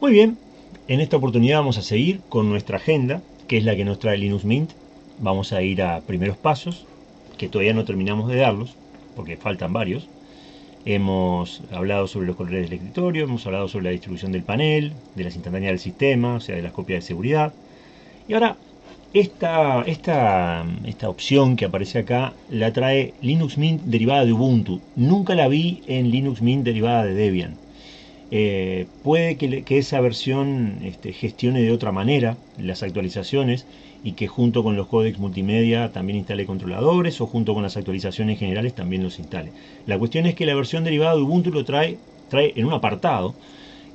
Muy bien, en esta oportunidad vamos a seguir con nuestra agenda, que es la que nos trae Linux Mint. Vamos a ir a primeros pasos, que todavía no terminamos de darlos, porque faltan varios. Hemos hablado sobre los colores del escritorio, hemos hablado sobre la distribución del panel, de las instantáneas del sistema, o sea, de las copias de seguridad. Y ahora, esta, esta, esta opción que aparece acá la trae Linux Mint derivada de Ubuntu. Nunca la vi en Linux Mint derivada de Debian. Eh, puede que, esa versión este, gestione de otra manera las actualizaciones y que junto con los códecs multimedia también instale controladores o junto con las actualizaciones generales también los instale. La cuestión es que la versión derivada de Ubuntu lo trae, trae en un apartado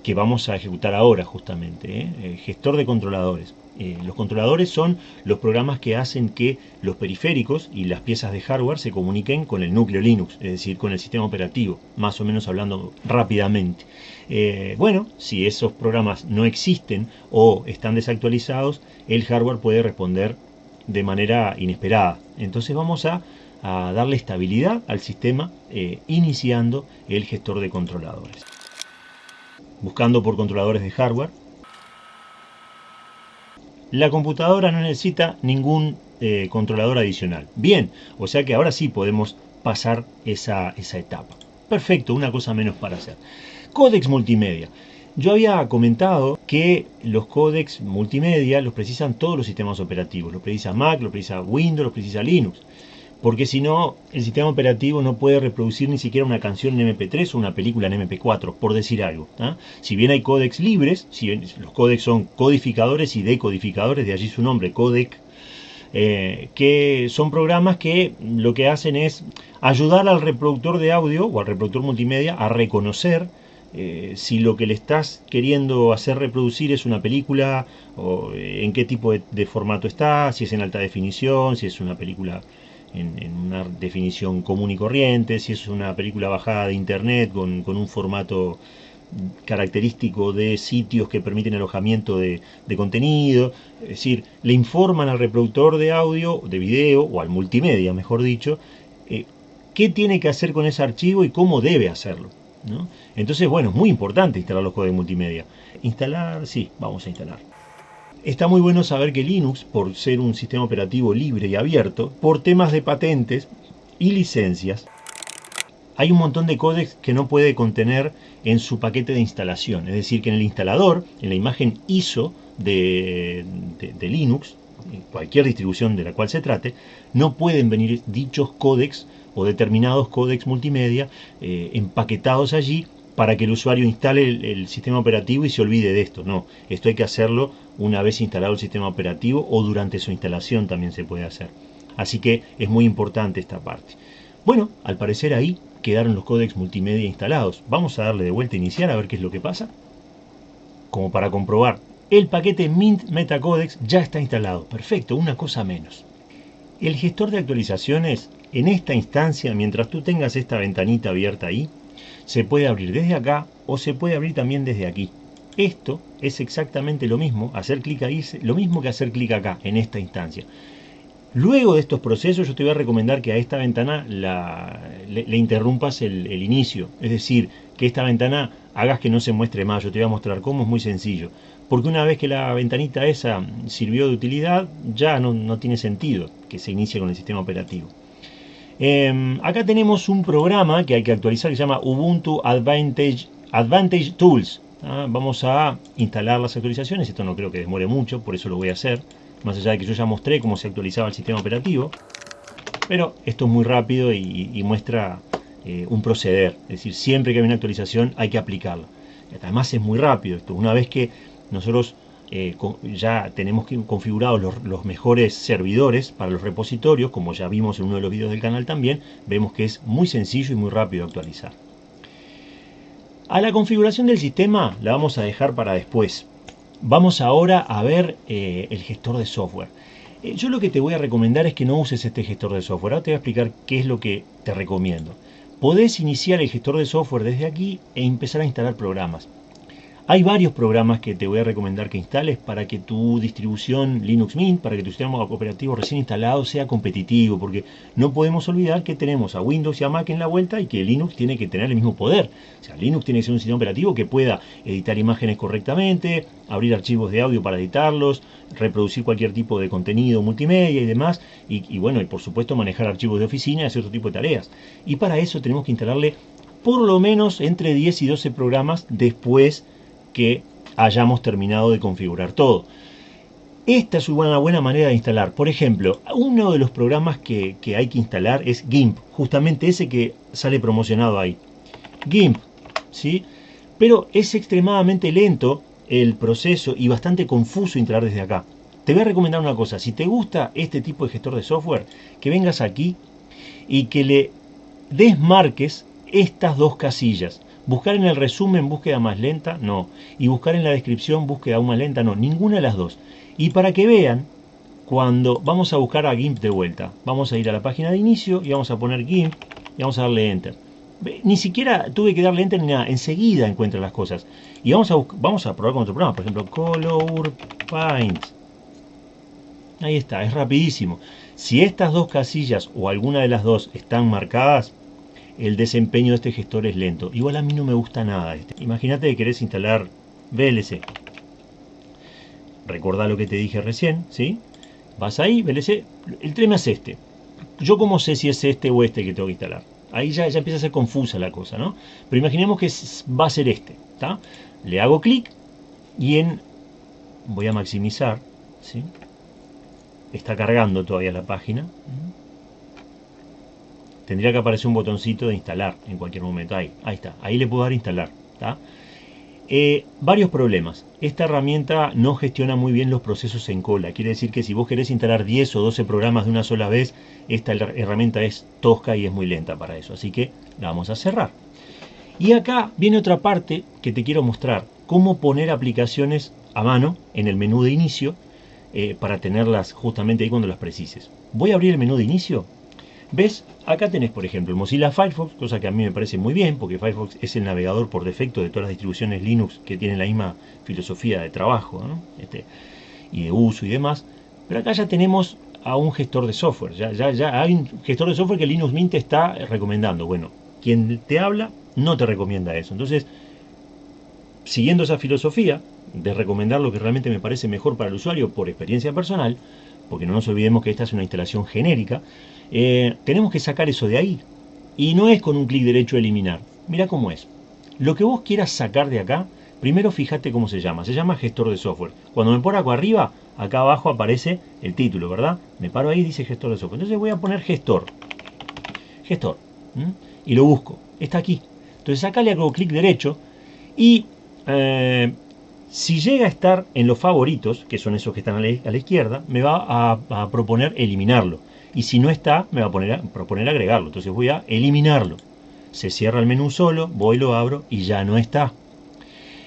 que vamos a ejecutar ahora justamente, ¿eh? Gestor de controladores. Eh, los controladores son los programas que hacen que los periféricos y las piezas de hardware se comuniquen con el núcleo Linux, es decir, con el sistema operativo, más o menos hablando rápidamente. Eh, bueno, si esos programas no existen o están desactualizados, el hardware puede responder de manera inesperada. Entonces vamos a, darle estabilidad al sistema eh, iniciando el gestor de controladores. Buscando por controladores de hardware, la computadora no necesita ningún eh, controlador adicional. Bien, o sea que ahora sí podemos pasar esa, esa etapa. Perfecto, una cosa menos para hacer. Códex multimedia. Yo había comentado que los códex multimedia los precisan todos los sistemas operativos. Los precisa Mac, los precisa Windows, los precisa Linux porque si no, el sistema operativo no puede reproducir ni siquiera una canción en MP3 o una película en MP4, por decir algo. Si bien hay códex libres, los códex son codificadores y decodificadores, de allí su nombre, codec, eh, que son programas que lo que hacen es ayudar al reproductor de audio o al reproductor multimedia a reconocer eh, si lo que le estás queriendo hacer reproducir es una película o eh, en qué tipo de formato está, si es en alta definición, si es una película en, una definición común y corriente, si es una película bajada de internet con, un formato característico de sitios que permiten alojamiento de, contenido, es decir, le informan al reproductor de audio, de video, o al multimedia, mejor dicho, eh, qué tiene que hacer con ese archivo y cómo debe hacerlo. Entonces, bueno, es muy importante instalar los códigos multimedia. Instalar, sí, vamos a instalar. Está muy bueno saber que Linux, por ser un sistema operativo libre y abierto, por temas de patentes y licencias, hay un montón de códex que no puede contener en su paquete de instalación. Es decir, que en el instalador, en la imagen ISO de, Linux, cualquier distribución de la cual se trate, no pueden venir dichos códex o determinados códex multimedia eh, empaquetados allí para que el usuario instale el, sistema operativo y se olvide de esto. No, esto hay que hacerlo una vez instalado el sistema operativo o durante su instalación también se puede hacer. Así que es muy importante esta parte. Bueno, al parecer ahí quedaron los códecs multimedia instalados. Vamos a darle de vuelta a iniciar a ver qué es lo que pasa. Como para comprobar, el paquete Mint Metacodex ya está instalado. Perfecto, una cosa menos. El gestor de actualizaciones, en esta instancia, mientras tú tengas esta ventanita abierta ahí, se puede abrir desde acá o se puede abrir también desde aquí. Esto es exactamente lo mismo, hacer clic ahí lo mismo que hacer clic acá, en esta instancia. Luego de estos procesos yo te voy a recomendar que a esta ventana le, interrumpas el, inicio. Es decir, que esta ventana hagas que no se muestre más. Yo te voy a mostrar cómo es muy sencillo. Porque una vez que la ventanita esa sirvió de utilidad, ya no, no tiene sentido que se inicie con el sistema operativo. Em, acá tenemos un programa que hay que actualizar que se llama Ubuntu Advantage, Advantage Tools. ¿ah? Vamos a instalar las actualizaciones, esto no creo que demore mucho, por eso lo voy a hacer. Más allá de que yo ya mostré cómo se actualizaba el sistema operativo. Pero esto es muy rápido y, muestra eh, un proceder. Es decir, siempre que hay una actualización hay que aplicarla. Además es muy rápido esto. Una vez que nosotros eh, ya tenemos configurados los, mejores servidores para los repositorios, como ya vimos en uno de los vídeos del canal también, vemos que es muy sencillo y muy rápido actualizar. A la configuración del sistema la vamos a dejar para después. Vamos ahora a ver eh, el gestor de software. Eh, yo lo que te voy a recomendar es que no uses este gestor de software. Ahora te voy a explicar qué es lo que te recomiendo. Podés iniciar el gestor de software desde aquí e empezar a instalar programas. Hay varios programas que te voy a recomendar que instales para que tu distribución Linux Mint, para que tu sistema operativo recién instalado sea competitivo, porque no podemos olvidar que tenemos a Windows y a Mac en la vuelta y que Linux tiene que tener el mismo poder. O sea, Linux tiene que ser un sistema operativo que pueda editar imágenes correctamente, abrir archivos de audio para editarlos, reproducir cualquier tipo de contenido multimedia y demás, y, bueno, y por supuesto manejar archivos de oficina y hacer otro tipo de tareas. Y para eso tenemos que instalarle por lo menos entre 10 y 12 programas después que hayamos terminado de configurar todo. Esta es una buena manera de instalar. Por ejemplo, uno de los programas que, hay que instalar es GIMP, justamente ese que sale promocionado ahí. GIMP, ¿sí? Pero es extremadamente lento el proceso y bastante confuso instalar desde acá. Te voy a recomendar una cosa, si te gusta este tipo de gestor de software, que vengas aquí y que le desmarques estas dos casillas. Buscar en el resumen búsqueda más lenta, no. Y buscar en la descripción búsqueda aún más lenta, no. Ninguna de las dos. Y para que vean, cuando vamos a buscar a GIMP de vuelta, vamos a ir a la página de inicio y vamos a poner GIMP y vamos a darle Enter. Ni siquiera tuve que darle Enter ni nada, enseguida encuentra las cosas. Y vamos a, vamos a probar con otro programa, por ejemplo, Color Paint. Ahí está, es rapidísimo. Si estas dos casillas o alguna de las dos están marcadas, el desempeño de este gestor es lento. Igual a mí no me gusta nada este. Imagínate que querés instalar VLC. Recordá lo que te dije recién, ¿sí? Vas ahí, VLC. El tema es este. Yo cómo sé si es este o este que tengo que instalar. Ahí ya, ya empieza a ser confusa la cosa, ¿no? Pero imaginemos que va a ser este, ¿está? Le hago clic y en... Voy a maximizar, ¿sí? Está cargando todavía la página tendría que aparecer un botoncito de instalar en cualquier momento. Ahí, ahí está. Ahí le puedo dar instalar. Eh, varios problemas. Esta herramienta no gestiona muy bien los procesos en cola. Quiere decir que si vos querés instalar 10 o 12 programas de una sola vez, esta herramienta es tosca y es muy lenta para eso. Así que la vamos a cerrar. Y acá viene otra parte que te quiero mostrar. Cómo poner aplicaciones a mano en el menú de inicio eh, para tenerlas justamente ahí cuando las precises. Voy a abrir el menú de inicio ¿Ves? Acá tenés, por ejemplo, Mozilla Firefox, cosa que a mí me parece muy bien, porque Firefox es el navegador por defecto de todas las distribuciones Linux que tienen la misma filosofía de trabajo este, y de uso y demás. Pero acá ya tenemos a un gestor de software. Ya, ya, ya hay un gestor de software que Linux Mint te está recomendando. Bueno, quien te habla no te recomienda eso. Entonces, siguiendo esa filosofía de recomendar lo que realmente me parece mejor para el usuario por experiencia personal, porque no nos olvidemos que esta es una instalación genérica, eh, tenemos que sacar eso de ahí. Y no es con un clic derecho eliminar. Mira cómo es. Lo que vos quieras sacar de acá, primero fíjate cómo se llama. Se llama gestor de software. Cuando me pongo acá arriba, acá abajo aparece el título, ¿verdad? Me paro ahí y dice gestor de software. Entonces voy a poner gestor. Gestor. Y lo busco. Está aquí. Entonces acá le hago clic derecho y eh, si llega a estar en los favoritos, que son esos que están a la, izquierda, me va a proponer eliminarlo y si no está, me va a, poner proponer agregarlo. Entonces voy a eliminarlo. Se cierra el menú solo, voy, lo abro y ya no está.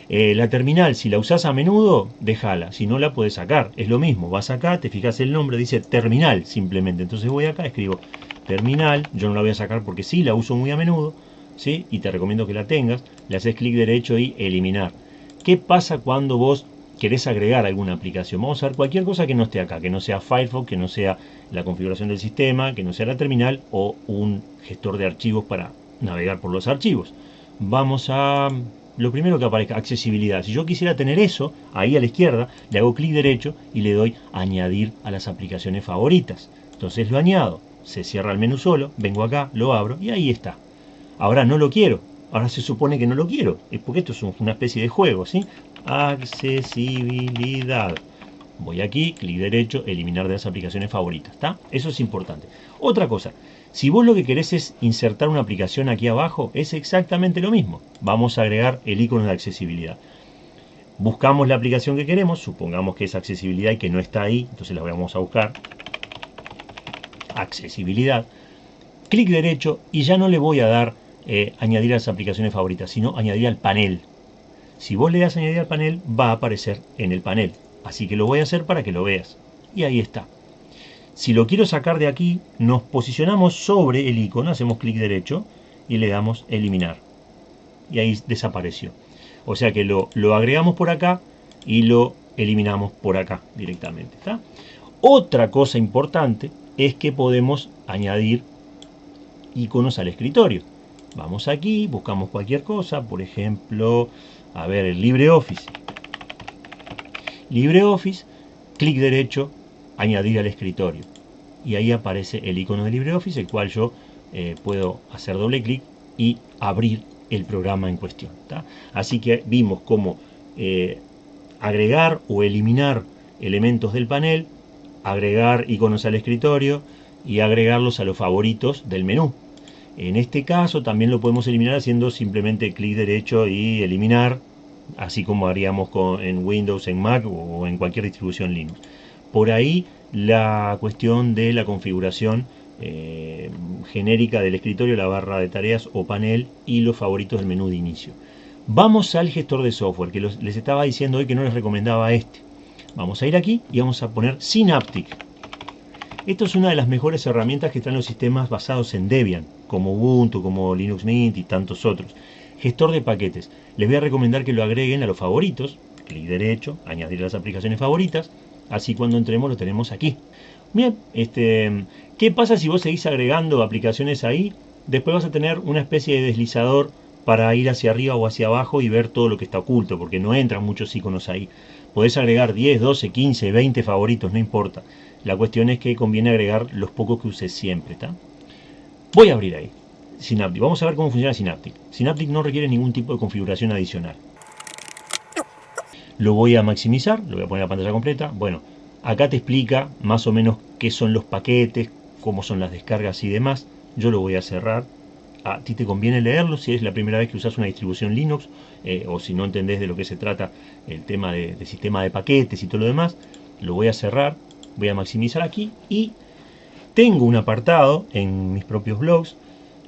Eh, la terminal, si la usas a menudo, déjala. Si no, la puedes sacar. Es lo mismo. Vas acá, te fijas el nombre, dice terminal simplemente. Entonces voy acá, escribo terminal. Yo no la voy a sacar porque sí, la uso muy a menudo. ¿sí? Y te recomiendo que la tengas. Le haces clic derecho y eliminar. ¿Qué pasa cuando vos querés agregar alguna aplicación. Vamos a ver cualquier cosa que no esté acá, que no sea Firefox, que no sea la configuración del sistema, que no sea la terminal o un gestor de archivos para navegar por los archivos. Vamos a lo primero que aparezca, accesibilidad. Si yo quisiera tener eso, ahí a la izquierda, le hago clic derecho y le doy añadir a las aplicaciones favoritas. Entonces lo añado, se cierra el menú solo, vengo acá, lo abro y ahí está. Ahora no lo quiero, ahora se supone que no lo quiero, porque esto es una especie de juego, ¿sí? Accesibilidad. Voy aquí, clic derecho, eliminar de las aplicaciones favoritas. Eso es importante. Otra cosa, si vos lo que querés es insertar una aplicación aquí abajo, es exactamente lo mismo. Vamos a agregar el icono de accesibilidad. Buscamos la aplicación que queremos, supongamos que es accesibilidad y que no está ahí, entonces la vamos a buscar. Accesibilidad. Clic derecho y ya no le voy a dar eh, añadir a las aplicaciones favoritas, sino añadir al panel. Si vos le das añadir al panel, va a aparecer en el panel. Así que lo voy a hacer para que lo veas. Y ahí está. Si lo quiero sacar de aquí, nos posicionamos sobre el icono, hacemos clic derecho y le damos eliminar. Y ahí desapareció. O sea que lo, lo agregamos por acá y lo eliminamos por acá directamente. Otra cosa importante es que podemos añadir iconos al escritorio. Vamos aquí, buscamos cualquier cosa, por ejemplo, a ver, el LibreOffice. LibreOffice, clic derecho, añadir al escritorio. Y ahí aparece el icono de LibreOffice, el cual yo eh, puedo hacer doble clic y abrir el programa en cuestión. Así que vimos cómo eh, agregar o eliminar elementos del panel, agregar iconos al escritorio y agregarlos a los favoritos del menú. En este caso también lo podemos eliminar haciendo simplemente clic derecho y eliminar, así como haríamos con, en Windows, en Mac o en cualquier distribución Linux. Por ahí la cuestión de la configuración eh, genérica del escritorio, la barra de tareas o panel y los favoritos del menú de inicio. Vamos al gestor de software, que les estaba diciendo hoy que no les recomendaba este. Vamos a ir aquí y vamos a poner Synaptic. Esto es una de las mejores herramientas que están los sistemas basados en Debian, como Ubuntu, como Linux Mint y tantos otros. Gestor de paquetes. Les voy a recomendar que lo agreguen a los favoritos. Clic derecho, añadir las aplicaciones favoritas. Así cuando entremos lo tenemos aquí. Bien, este, ¿qué pasa si vos seguís agregando aplicaciones ahí? Después vas a tener una especie de deslizador para ir hacia arriba o hacia abajo y ver todo lo que está oculto, porque no entran muchos iconos ahí. Podés agregar 10, 12, 15, 20 favoritos, no importa. La cuestión es que conviene agregar los pocos que uses siempre, ¿está? Voy a abrir ahí. Synaptic. Vamos a ver cómo funciona Synaptic. Synaptic no requiere ningún tipo de configuración adicional. Lo voy a maximizar, lo voy a poner a pantalla completa. Bueno, acá te explica más o menos qué son los paquetes, cómo son las descargas y demás. Yo lo voy a cerrar. A ti te conviene leerlo si es la primera vez que usas una distribución Linux eh, o si no entendés de lo que se trata el tema de, de sistema de paquetes y todo lo demás. Lo voy a cerrar voy a maximizar aquí y tengo un apartado en mis propios blogs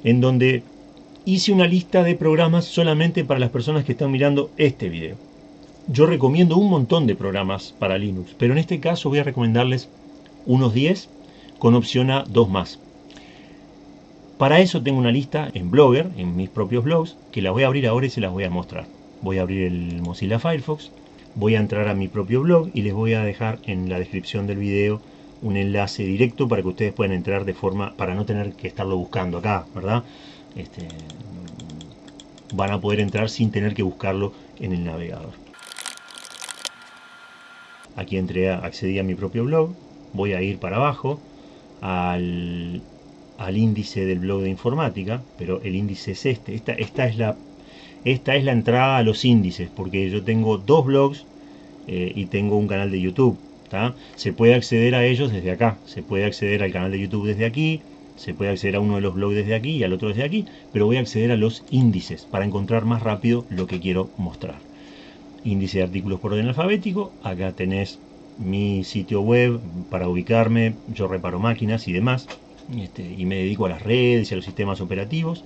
en donde hice una lista de programas solamente para las personas que están mirando este video. Yo recomiendo un montón de programas para Linux, pero en este caso voy a recomendarles unos 10 con opción a dos más. Para eso tengo una lista en Blogger, en mis propios blogs, que la voy a abrir ahora y se las voy a mostrar. Voy a abrir el Mozilla Firefox, voy a entrar a mi propio blog y les voy a dejar en la descripción del video un enlace directo para que ustedes puedan entrar de forma, para no tener que estarlo buscando acá, ¿verdad? Este, van a poder entrar sin tener que buscarlo en el navegador. Aquí entré, accedí a mi propio blog, voy a ir para abajo al, al índice del blog de informática, pero el índice es este, esta, esta es la esta es la entrada a los índices, porque yo tengo dos blogs eh, y tengo un canal de YouTube. Se puede acceder a ellos desde acá, se puede acceder al canal de YouTube desde aquí, se puede acceder a uno de los blogs desde aquí y al otro desde aquí, pero voy a acceder a los índices para encontrar más rápido lo que quiero mostrar. Índice de artículos por orden alfabético, acá tenés mi sitio web para ubicarme, yo reparo máquinas y demás, este, y me dedico a las redes y a los sistemas operativos.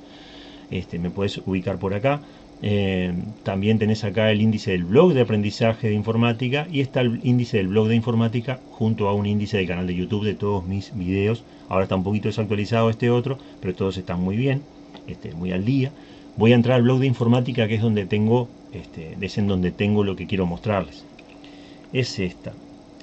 Este, me puedes ubicar por acá. Eh, también tenés acá el índice del blog de aprendizaje de informática y está el índice del blog de informática junto a un índice del canal de YouTube de todos mis videos. Ahora está un poquito desactualizado este otro, pero todos están muy bien, este, muy al día. Voy a entrar al blog de informática que es donde tengo, este, es en donde tengo lo que quiero mostrarles. Es esta.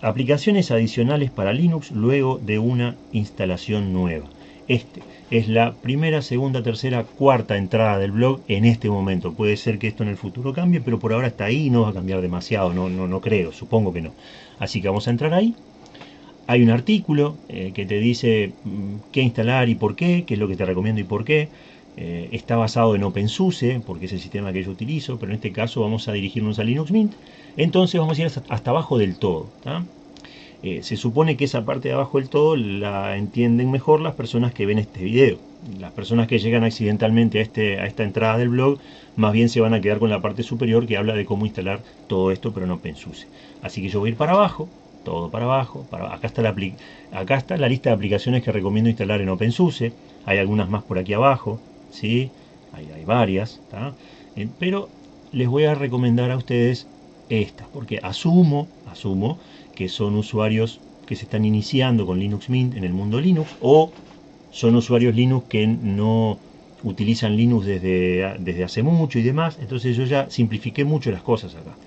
Aplicaciones adicionales para Linux luego de una instalación nueva. Este es la primera, segunda, tercera, cuarta entrada del blog en este momento. Puede ser que esto en el futuro cambie, pero por ahora está ahí y no va a cambiar demasiado, no, no, no creo, supongo que no. Así que vamos a entrar ahí. Hay un artículo eh, que te dice mm, qué instalar y por qué, qué es lo que te recomiendo y por qué. Eh, está basado en OpenSUSE, porque es el sistema que yo utilizo, pero en este caso vamos a dirigirnos a Linux Mint. Entonces vamos a ir hasta, abajo del todo. Eh, se supone que esa parte de abajo del todo la entienden mejor las personas que ven este video. Las personas que llegan accidentalmente a, este, a esta entrada del blog, más bien se van a quedar con la parte superior que habla de cómo instalar todo esto, pero no OpenSUSE. Así que yo voy a ir para abajo, todo para abajo. Para, acá, está la, acá está la lista de aplicaciones que recomiendo instalar en OpenSUSE. Hay algunas más por aquí abajo, ¿sí? hay, hay varias, eh, pero les voy a recomendar a ustedes estas, porque asumo, asumo que son usuarios que se están iniciando con Linux Mint en el mundo Linux o son usuarios Linux que no utilizan Linux desde, desde hace mucho y demás, entonces yo ya simplifiqué mucho las cosas acá.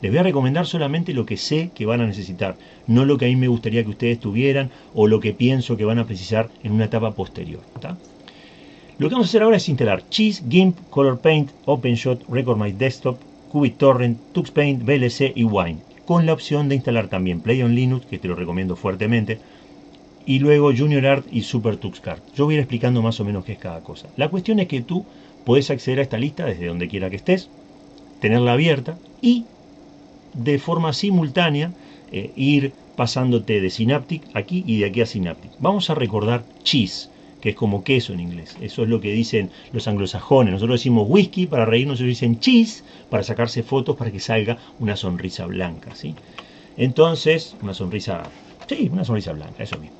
Les voy a recomendar solamente lo que sé que van a necesitar, no lo que a mí me gustaría que ustedes tuvieran o lo que pienso que van a precisar en una etapa posterior. Lo que vamos a hacer ahora es instalar Cheese, GIMP, Color Paint, OpenShot, Record My Desktop, TuxPaint, VLC y Wine, con la opción de instalar también Play on Linux, que te lo recomiendo fuertemente, y luego Junior Art y Super TuxCard. Yo voy a ir explicando más o menos qué es cada cosa. La cuestión es que tú puedes acceder a esta lista desde donde quiera que estés, tenerla abierta y de forma simultánea eh, ir pasándote de Synaptic aquí y de aquí a Synaptic. Vamos a recordar cheese, que es como queso en inglés. Eso es lo que dicen los anglosajones. Nosotros decimos whisky para reírnos, ellos dicen cheese para sacarse fotos para que salga una sonrisa blanca. ¿sí? Entonces, una sonrisa, sí, una sonrisa blanca, eso mismo.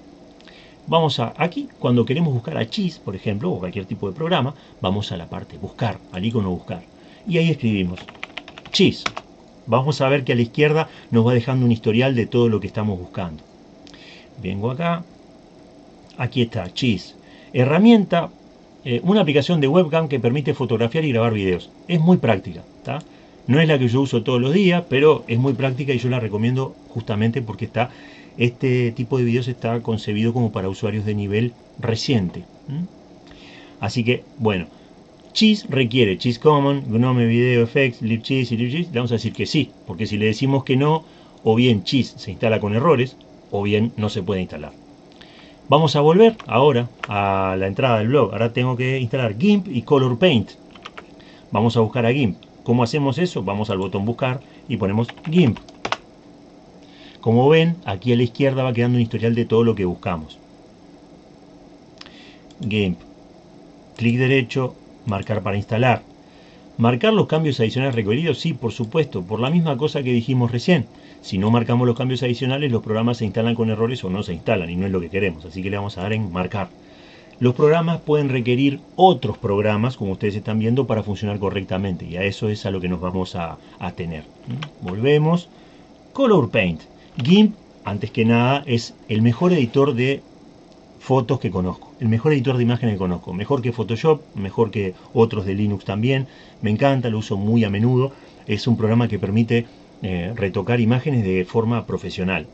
Vamos a aquí, cuando queremos buscar a cheese, por ejemplo, o cualquier tipo de programa, vamos a la parte buscar, al icono buscar. Y ahí escribimos cheese vamos a ver que a la izquierda nos va dejando un historial de todo lo que estamos buscando. Vengo acá, aquí está, Cheese. Herramienta, eh, una aplicación de webcam que permite fotografiar y grabar videos. Es muy práctica, No es la que yo uso todos los días, pero es muy práctica y yo la recomiendo justamente porque está, este tipo de videos está concebido como para usuarios de nivel reciente. Así que, bueno, Cheese requiere Cheese Common, Gnome Video Effects, libcheese y libcheese. Le vamos a decir que sí, porque si le decimos que no, o bien Cheese se instala con errores, o bien no se puede instalar. Vamos a volver ahora a la entrada del blog. Ahora tengo que instalar GIMP y Color Paint. Vamos a buscar a GIMP. ¿Cómo hacemos eso? Vamos al botón buscar y ponemos GIMP. Como ven, aquí a la izquierda va quedando un historial de todo lo que buscamos. GIMP. Clic derecho, marcar para instalar. ¿Marcar los cambios adicionales requeridos? Sí, por supuesto, por la misma cosa que dijimos recién. Si no marcamos los cambios adicionales, los programas se instalan con errores o no se instalan, y no es lo que queremos, así que le vamos a dar en marcar. Los programas pueden requerir otros programas, como ustedes están viendo, para funcionar correctamente, y a eso es a lo que nos vamos a, a tener. ¿Mm? Volvemos. Color Paint. GIMP, antes que nada, es el mejor editor de fotos que conozco. El mejor editor de imágenes que conozco. Mejor que Photoshop, mejor que otros de Linux también. Me encanta, lo uso muy a menudo. Es un programa que permite eh, retocar imágenes de forma profesional.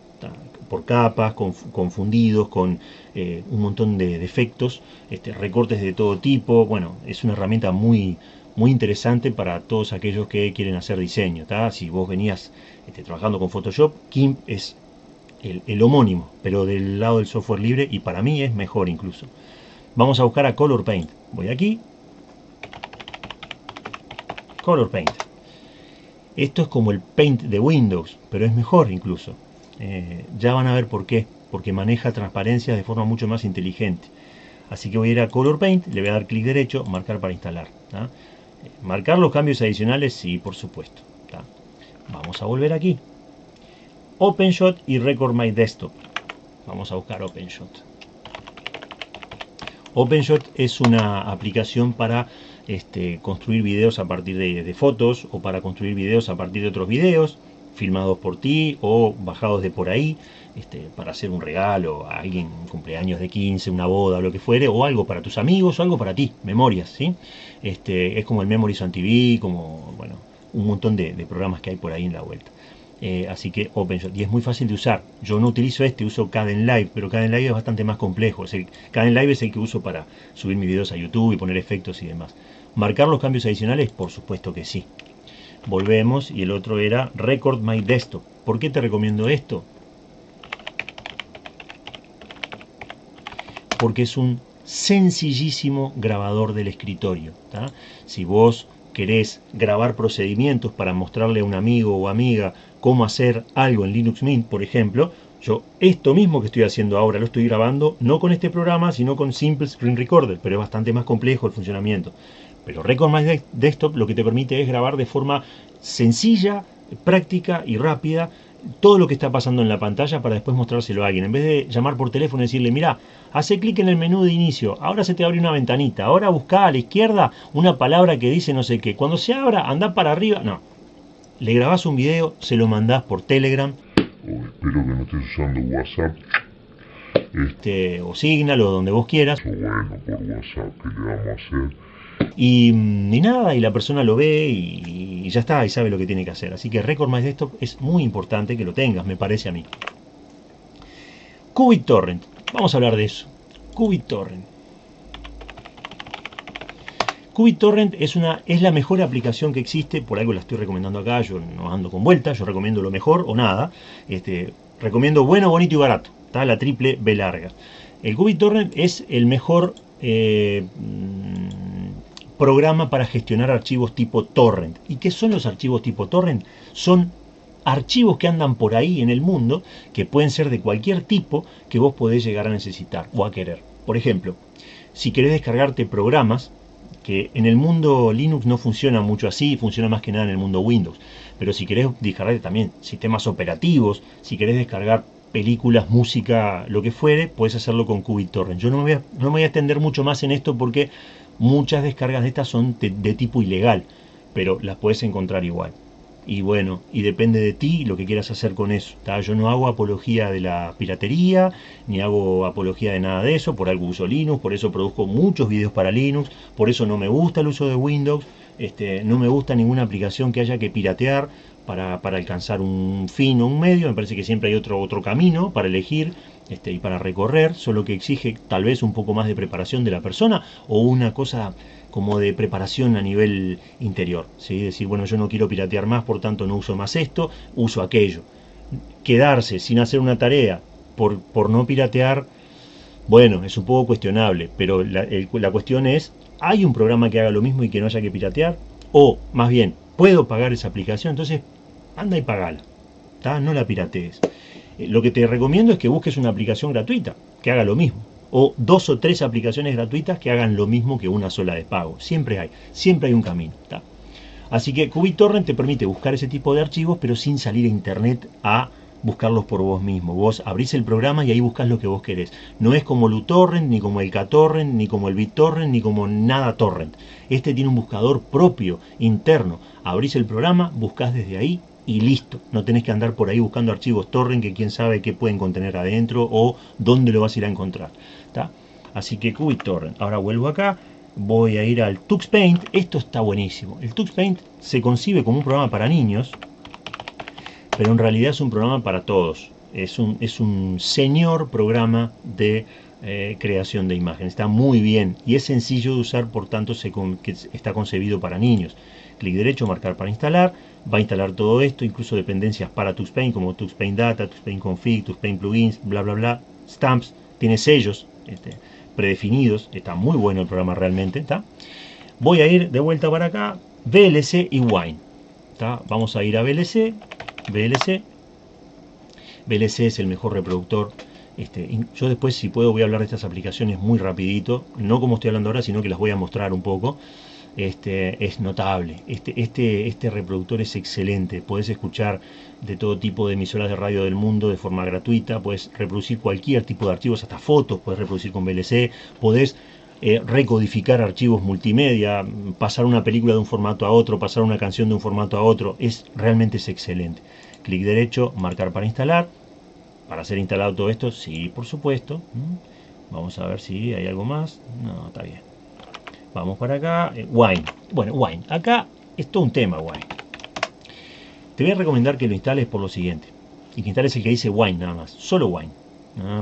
Por capas, con, fundidos, con eh, un montón de defectos, este, recortes de todo tipo. Bueno, es una herramienta muy, muy interesante para todos aquellos que quieren hacer diseño. Si vos venías este, trabajando con Photoshop, GIMP es el, homónimo, pero del lado del software libre y para mí es mejor incluso. Vamos a buscar a Color Paint. Voy aquí. Color Paint. Esto es como el Paint de Windows, pero es mejor incluso. Eh, ya van a ver por qué. Porque maneja transparencias de forma mucho más inteligente. Así que voy a ir a Color Paint, le voy a dar clic derecho, marcar para instalar. Marcar los cambios adicionales, sí, por supuesto. Vamos a volver aquí. OpenShot y Record My Desktop. Vamos a buscar OpenShot. OpenShot es una aplicación para este, construir videos a partir de, fotos o para construir videos a partir de otros videos filmados por ti o bajados de por ahí este, para hacer un regalo a alguien, un cumpleaños de 15, una boda, lo que fuere, o algo para tus amigos o algo para ti, memorias, ¿sí? Este, es como el Memories on TV, como, bueno, un montón de programas que hay por ahí en la vuelta. Eh, así que OpenShot. Y es muy fácil de usar. Yo no utilizo este, uso Live pero Live es bastante más complejo. Es el, Live es el que uso para subir mis videos a YouTube y poner efectos y demás. ¿Marcar los cambios adicionales? Por supuesto que sí. Volvemos y el otro era Record My Desktop. ¿Por qué te recomiendo esto? Porque es un sencillísimo grabador del escritorio. Si vos querés grabar procedimientos para mostrarle a un amigo o amiga cómo hacer algo en Linux Mint, por ejemplo, yo esto mismo que estoy haciendo ahora lo estoy grabando no con este programa, sino con Simple Screen Recorder, pero es bastante más complejo el funcionamiento. Pero Record My Desktop lo que te permite es grabar de forma sencilla, práctica y rápida todo lo que está pasando en la pantalla para después mostrárselo a alguien. En vez de llamar por teléfono y decirle, mira, hace clic en el menú de inicio, ahora se te abre una ventanita, ahora busca a la izquierda una palabra que dice no sé qué. Cuando se abra, anda para arriba. No, le grabás un video, se lo mandás por Telegram. Oh, espero que no estés usando WhatsApp. este, o Signal o donde vos quieras. Bueno, por WhatsApp, ¿qué le vamos a hacer? Y, y, nada, y la persona lo ve y, y, ya está, y sabe lo que tiene que hacer. Así que Record My Desktop es muy importante que lo tengas, me parece a mí. Qubit Torrent, vamos a hablar de eso. Qubit Torrent. Qubit Torrent es, una, es la mejor aplicación que existe, por algo la estoy recomendando acá, yo no ando con vueltas, yo recomiendo lo mejor o nada. Este, recomiendo bueno, bonito y barato, está la triple B larga. El Qubit Torrent es el mejor eh, programa para gestionar archivos tipo torrent. ¿Y qué son los archivos tipo torrent? Son archivos que andan por ahí en el mundo, que pueden ser de cualquier tipo, que vos podés llegar a necesitar o a querer. Por ejemplo, si querés descargarte programas, que en el mundo Linux no funciona mucho así, funciona más que nada en el mundo Windows, pero si querés descargar también sistemas operativos, si querés descargar películas, música, lo que fuere, puedes hacerlo con QubiTorrent. Yo no me, voy a, no me voy a extender mucho más en esto porque Muchas descargas de estas son de, tipo ilegal, pero las puedes encontrar igual. Y bueno, y depende de ti lo que quieras hacer con eso. Yo no hago apología de la piratería, ni hago apología de nada de eso, por algo uso Linux, por eso produzco muchos videos para Linux, por eso no me gusta el uso de Windows, este, no me gusta ninguna aplicación que haya que piratear para, para, alcanzar un fin o un medio, me parece que siempre hay otro, otro camino para elegir este, y para recorrer, solo que exige tal vez un poco más de preparación de la persona o una cosa como de preparación a nivel interior, decir, bueno, yo no quiero piratear más, por tanto no uso más esto, uso aquello. Quedarse sin hacer una tarea por, por no piratear, bueno, es un poco cuestionable, pero la, la cuestión es, ¿hay un programa que haga lo mismo y que no haya que piratear? O, más bien, ¿puedo pagar esa aplicación? Entonces, anda y pagala, no la piratees. Eh, lo que te recomiendo es que busques una aplicación gratuita que haga lo mismo. O dos o tres aplicaciones gratuitas que hagan lo mismo que una sola de pago. Siempre hay, siempre hay un camino. Así que QubiTorrent te permite buscar ese tipo de archivos, pero sin salir a internet a buscarlos por vos mismo. Vos abrís el programa y ahí buscas lo que vos querés. No es como el uTorrent, ni como el KTorrent, ni como el BitTorrent, ni como nada torrent. Este tiene un buscador propio, interno. Abrís el programa, buscas desde ahí y listo. No tenés que andar por ahí buscando archivos torrent que quién sabe qué pueden contener adentro o dónde lo vas a ir a encontrar. Así que QuickTorrent. Ahora vuelvo acá, voy a ir al TuxPaint. Esto está buenísimo. El TuxPaint se concibe como un programa para niños, pero en realidad es un programa para todos. Es un, es un señor programa de eh, creación de imagen. Está muy bien y es sencillo de usar, por tanto se que está concebido para niños. Clic derecho, marcar para instalar va a instalar todo esto, incluso dependencias para TuxPaint como TuxPaint Data, TuxPaint Config, TuxPaint Plugins, bla bla bla, Stamps, tiene sellos este, predefinidos, está muy bueno el programa realmente, ¿está? Voy a ir de vuelta para acá, VLC y Wine. Vamos a ir a VLC, VLC, VLC es el mejor reproductor este, yo después, si puedo, voy a hablar de estas aplicaciones muy rapidito, no como estoy hablando ahora, sino que las voy a mostrar un poco este, es notable. Este, este, este reproductor es excelente. Puedes escuchar de todo tipo de emisoras de radio del mundo de forma gratuita. Puedes reproducir cualquier tipo de archivos, hasta fotos puedes reproducir con VLC. Puedes eh, recodificar archivos multimedia, pasar una película de un formato a otro, pasar una canción de un formato a otro. Es realmente es excelente. Clic derecho, marcar para instalar. Para ser instalado todo esto, sí, por supuesto. Mm. Vamos a ver si hay algo más. No, está bien. Vamos para acá. Eh, wine. Bueno, Wine. Acá es todo un tema, Wine. Te voy a recomendar que lo instales por lo siguiente. Y que instales el que dice Wine nada más. Solo Wine.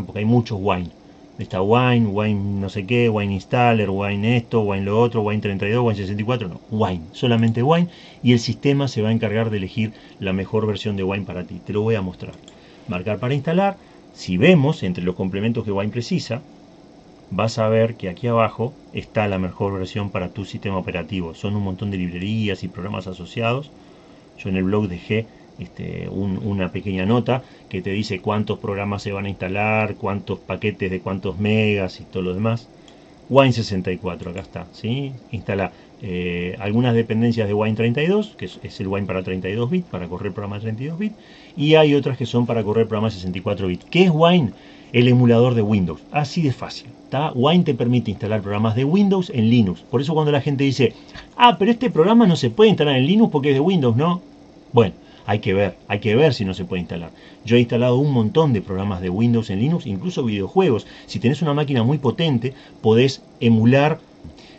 porque hay muchos Wine. Está Wine, Wine no sé qué, Wine Installer, Wine esto, Wine lo otro, Wine 32, Wine 64. No, Wine. Solamente Wine. Y el sistema se va a encargar de elegir la mejor versión de Wine para ti. Te lo voy a mostrar. Marcar para instalar. Si vemos entre los complementos que Wine precisa, vas a ver que aquí abajo está la mejor versión para tu sistema operativo. Son un montón de librerías y programas asociados. Yo en el blog dejé este, una pequeña nota que te dice cuántos programas se van a instalar, cuántos paquetes de cuántos megas y todo lo demás. Wine64, acá está, ¿sí? Instala eh, algunas dependencias de Wine32, que es, el Wine para 32 bits, para correr programas 32 bits, y hay otras que son para correr programas 64 bits. ¿Qué es Wine? el emulador de Windows. Así de fácil. Wine te permite instalar programas de Windows en Linux. Por eso cuando la gente dice, ah, pero este programa no se puede instalar en Linux porque es de Windows, ¿no? Bueno, hay que ver, hay que ver si no se puede instalar. Yo he instalado un montón de programas de Windows en Linux, incluso videojuegos. Si tenés una máquina muy potente, podés emular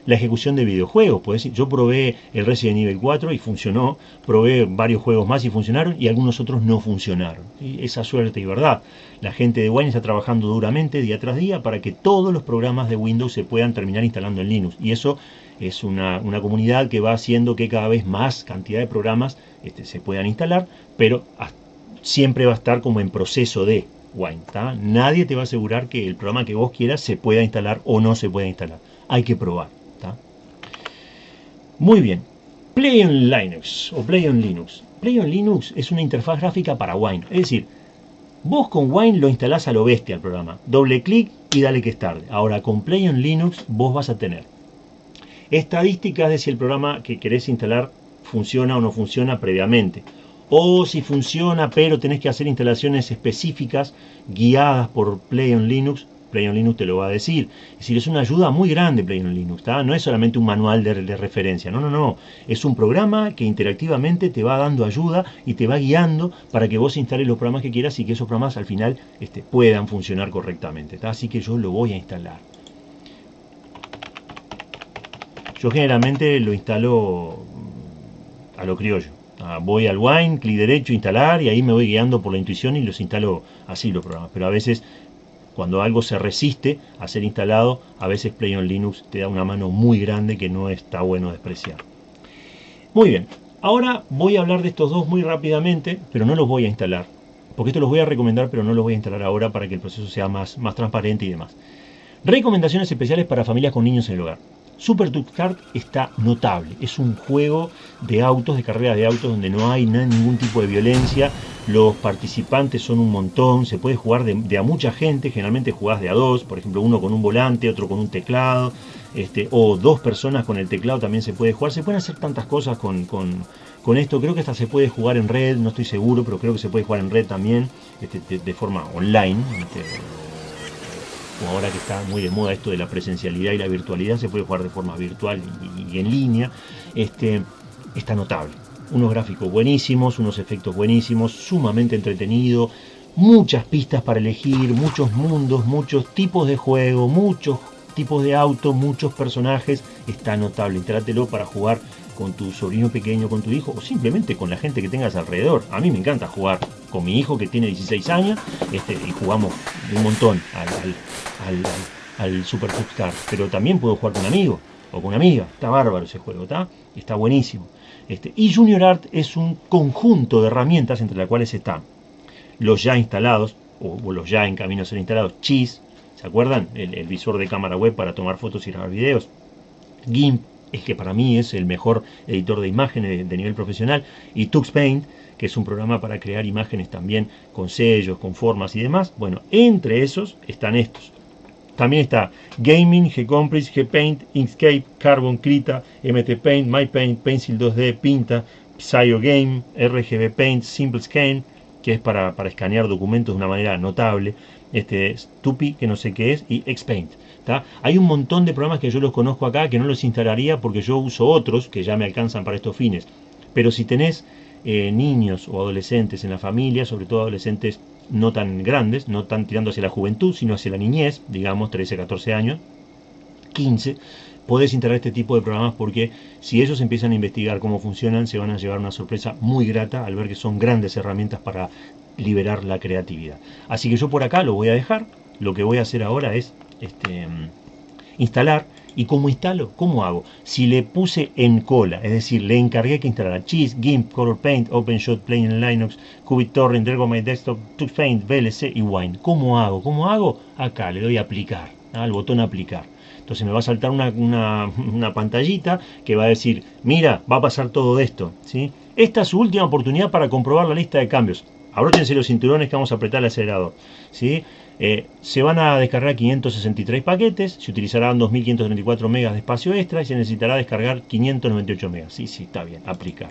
la ejecución de videojuegos. Pues yo probé el Resident Evil 4 y funcionó, probé varios juegos más y funcionaron y algunos otros no funcionaron. Esa suerte y verdad. La gente de Wine está trabajando duramente día tras día para que todos los programas de Windows se puedan terminar instalando en Linux. Y eso es una, comunidad que va haciendo que cada vez más cantidad de programas este, se puedan instalar, pero siempre va a estar como en proceso de Wine. Nadie te va a asegurar que el programa que vos quieras se pueda instalar o no se pueda instalar. Hay que probar. Muy bien. Play on Linux o Play on Linux. Play on Linux es una interfaz gráfica para Wine. Es decir, vos con Wine lo instalás a lo bestia el programa. Doble clic y dale que es tarde. Ahora con Play on Linux vos vas a tener estadísticas de si el programa que querés instalar funciona o no funciona previamente. O si funciona pero tenés que hacer instalaciones específicas guiadas por Play on Linux Play on Linux te lo va a decir. Es decir, es una ayuda muy grande Play on Linux, no es solamente un manual de, referencia, no, no, no. Es un programa que interactivamente te va dando ayuda y te va guiando para que vos instales los programas que quieras y que esos programas al final este, puedan funcionar correctamente. Así que yo lo voy a instalar. Yo generalmente lo instalo mm, a lo criollo. Voy al Wine, clic derecho, instalar y ahí me voy guiando por la intuición y los instalo así los programas. Pero a veces cuando algo se resiste a ser instalado, a veces Play on Linux te da una mano muy grande que no está bueno despreciar. Muy bien, ahora voy a hablar de estos dos muy rápidamente, pero no los voy a instalar. Porque esto los voy a recomendar, pero no los voy a instalar ahora para que el proceso sea más, más transparente y demás. Recomendaciones especiales para familias con niños en el hogar. Super Duck Kart está notable. Es un juego de autos, de carreras de autos, donde no hay ningún tipo de violencia. Los participantes son un montón. Se puede jugar de, a mucha gente. Generalmente jugás de a dos. Por ejemplo, uno con un volante, otro con un teclado. Este, o dos personas con el teclado también se puede jugar. Se pueden hacer tantas cosas con, esto. Creo que hasta se puede jugar en red. No estoy seguro, pero creo que se puede jugar en red también. Este, de, forma online. Este, ahora que está muy de moda esto de la presencialidad y la virtualidad, se puede jugar de forma virtual y, en línea, este, está notable. Unos gráficos buenísimos, unos efectos buenísimos, sumamente entretenido, muchas pistas para elegir, muchos mundos, muchos tipos de juego, muchos tipos de autos, muchos personajes, está notable. Trátelo para jugar con tu sobrino pequeño, con tu hijo, o simplemente con la gente que tengas alrededor. A mí me encanta jugar con mi hijo que tiene 16 años este, y jugamos un montón al, al, Super Car. Pero también puedo jugar con un amigo o con amiga. Está bárbaro ese juego, ¿está? Está buenísimo. Este, y Junior Art es un conjunto de herramientas entre las cuales están los ya instalados, o, los ya en camino a ser instalados, Cheese, ¿se acuerdan? El, el visor de cámara web para tomar fotos y grabar videos. GIMP, es que para mí es el mejor editor de imágenes de, nivel profesional, y TuxPaint, que es un programa para crear imágenes también con sellos, con formas y demás. Bueno, entre esos están estos. También está Gaming, Gcompress, Gpaint, Inkscape, Carbon, Krita, MT Paint, MyPaint, Pencil 2D, Pinta, Game, RGB Paint, Simple Scan, que es para escanear documentos de una manera notable, este Stupi, que no sé qué es, y Xpaint. Hay un montón de programas que yo los conozco acá que no los instalaría porque yo uso otros que ya me alcanzan para estos fines. Pero si tenés eh, niños o adolescentes en la familia, sobre todo adolescentes no tan grandes, no tan tirando hacia la juventud, sino hacia la niñez, digamos 13, 14 años, 15, podés instalar este tipo de programas porque si ellos empiezan a investigar cómo funcionan, se van a llevar una sorpresa muy grata al ver que son grandes herramientas para liberar la creatividad. Así que yo por acá lo voy a dejar. Lo que voy a hacer ahora es este, instalar. ¿Y cómo instalo? ¿Cómo hago? Si le puse en cola, es decir, le encargué que instalara Cheese, GIMP, Color Paint, OpenShot, Plain en Linux, QBitTorrent, My Desktop, TuxPaint, VLC y Wine. ¿Cómo hago? ¿Cómo hago? Acá le doy a aplicar, al botón aplicar. Entonces me va a saltar una, una, pantallita que va a decir, mira, va a pasar todo esto. ¿sí? Esta es su última oportunidad para comprobar la lista de cambios. Abróchense los cinturones que vamos a apretar el acelerador. ¿sí? Eh, se van a descargar 563 paquetes, se utilizarán 2534 megas de espacio extra y se necesitará descargar 598 megas. Sí, sí, está bien, aplicar.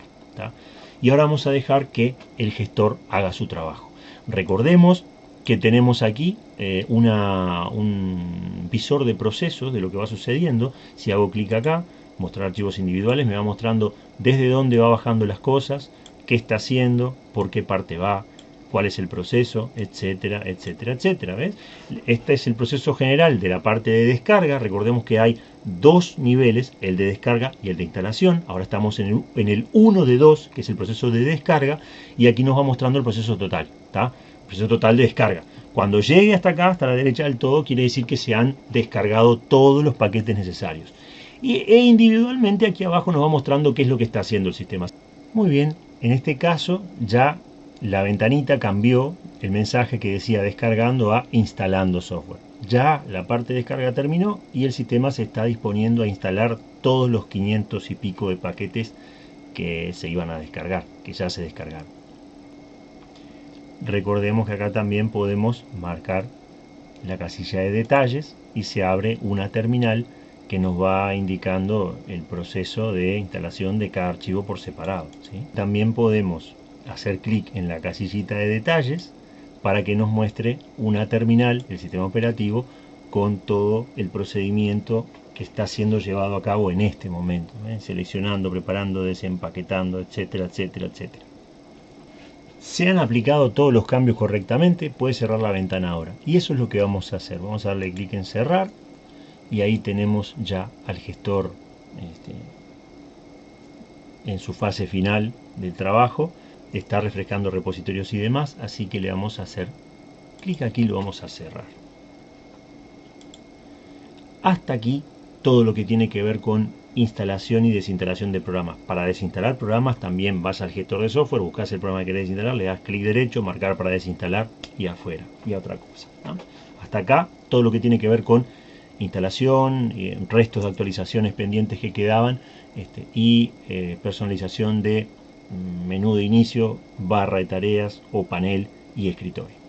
Y ahora vamos a dejar que el gestor haga su trabajo. Recordemos que tenemos aquí eh, un visor de procesos de lo que va sucediendo. Si hago clic acá, mostrar archivos individuales, me va mostrando desde dónde va bajando las cosas, qué está haciendo, por qué parte va, cuál es el proceso, etcétera, etcétera, etcétera. ¿ves? Este es el proceso general de la parte de descarga. Recordemos que hay dos niveles, el de descarga y el de instalación. Ahora estamos en el, en el 1 de 2, que es el proceso de descarga, y aquí nos va mostrando el proceso total. El proceso total de descarga. Cuando llegue hasta acá, hasta la derecha del todo, quiere decir que se han descargado todos los paquetes necesarios. Y, e individualmente aquí abajo nos va mostrando qué es lo que está haciendo el sistema. Muy bien, en este caso ya la ventanita cambió el mensaje que decía descargando a instalando software. Ya la parte de descarga terminó y el sistema se está disponiendo a instalar todos los 500 y pico de paquetes que se iban a descargar, que ya se descargaron. Recordemos que acá también podemos marcar la casilla de detalles y se abre una terminal que nos va indicando el proceso de instalación de cada archivo por separado. También podemos hacer clic en la casillita de detalles para que nos muestre una terminal del sistema operativo con todo el procedimiento que está siendo llevado a cabo en este momento, ¿eh? seleccionando, preparando, desempaquetando, etcétera, etcétera, etcétera. Se han aplicado todos los cambios correctamente, puede cerrar la ventana ahora. Y eso es lo que vamos a hacer. Vamos a darle clic en cerrar y ahí tenemos ya al gestor este, en su fase final del trabajo está refrescando repositorios y demás, así que le vamos a hacer clic aquí y lo vamos a cerrar. Hasta aquí todo lo que tiene que ver con instalación y desinstalación de programas. Para desinstalar programas también vas al gestor de software, buscas el programa que querés desinstalar, le das clic derecho, marcar para desinstalar y afuera, y a otra cosa. Hasta acá todo lo que tiene que ver con instalación, restos de actualizaciones pendientes que quedaban este, y eh, personalización de menú de inicio, barra de tareas o panel y escritorio.